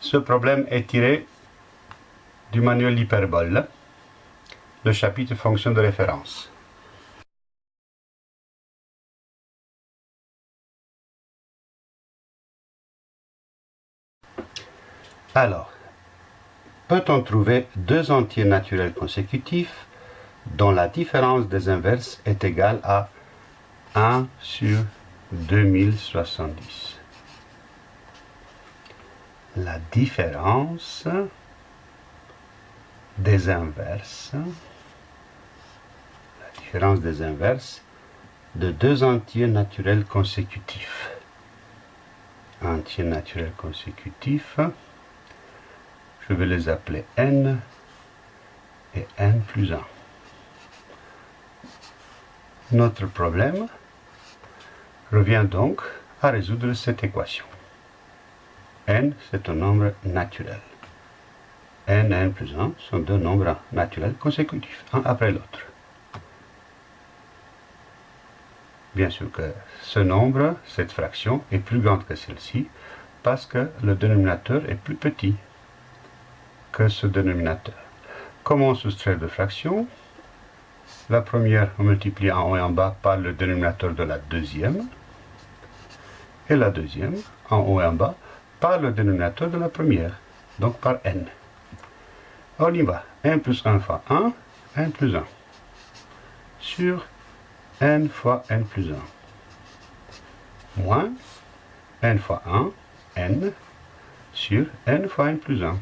Ce problème est tiré du manuel hyperbole, le chapitre fonction de référence. Alors, peut-on trouver deux entiers naturels consécutifs dont la différence des inverses est égale à 1 sur 2070 La différence des inverses, la différence des inverses de deux entiers naturels consécutifs. Entiers naturels consécutifs, je vais les appeler n et n plus 1. Notre problème revient donc à résoudre cette équation. N, c'est un nombre naturel. n et n plus 1 sont deux nombres naturels consécutifs, un après l'autre. Bien sûr que ce nombre, cette fraction, est plus grande que celle-ci, parce que le dénominateur est plus petit que ce dénominateur. Comment soustraire deux fractions? La première, on multiplie en haut et en bas par le dénominateur de la deuxième. Et la deuxième, en haut et en bas, par le dénominateur de la première, donc par n. On y va. 1 plus 1 fois 1, 1 plus 1. Sur n fois n plus 1. Moins n fois 1, n, sur n fois n plus 1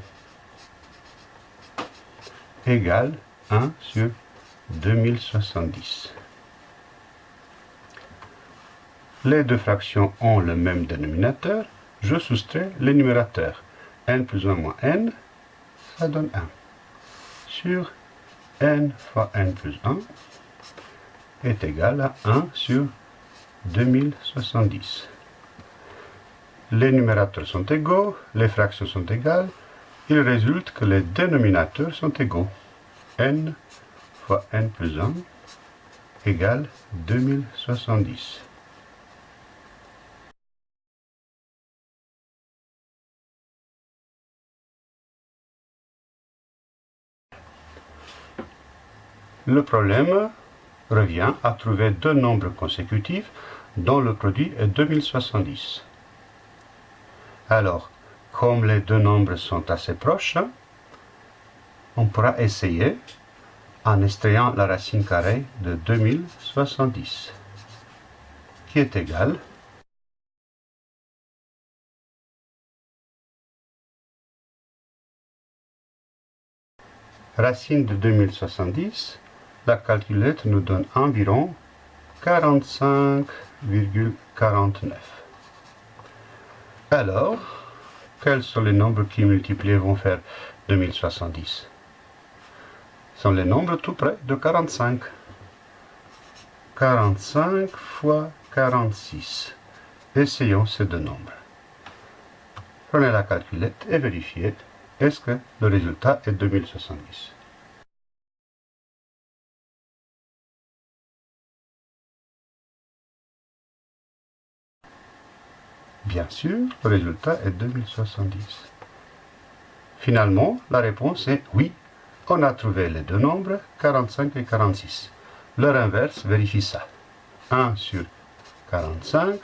égale 1 sur 2070. Les deux fractions ont le même dénominateur. Je soustrais les numérateurs. n plus 1 moins n, ça donne 1. Sur n fois n plus 1 est égal à 1 sur 2070. Les numérateurs sont égaux, les fractions sont égales, il résulte que les dénominateurs sont égaux. n fois n plus 1 égale 2070. Le problème revient à trouver deux nombres consécutifs dont le produit est 2070. Alors, comme les deux nombres sont assez proches, on pourra essayer en extrayant la racine carrée de 2070, qui est égale racine de 2070, la calculette nous donne environ 45,49. Alors, quels sont les nombres qui multipliés vont faire 2070 Ce sont les nombres tout près de 45. 45 fois 46. Essayons ces deux nombres. Prenez la calculette et vérifiez est-ce que le résultat est 2070. Bien sûr, le résultat est 2070. Finalement, la réponse est oui. On a trouvé les deux nombres, 45 et 46. Leur inverse vérifie ça. 1 sur 45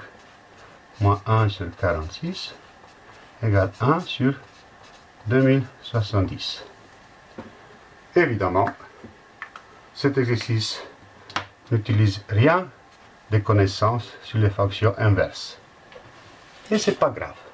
moins 1 sur 46 égale 1 sur 2070. Évidemment, cet exercice n'utilise rien des connaissances sur les fonctions inverses. Esse é parágrafo.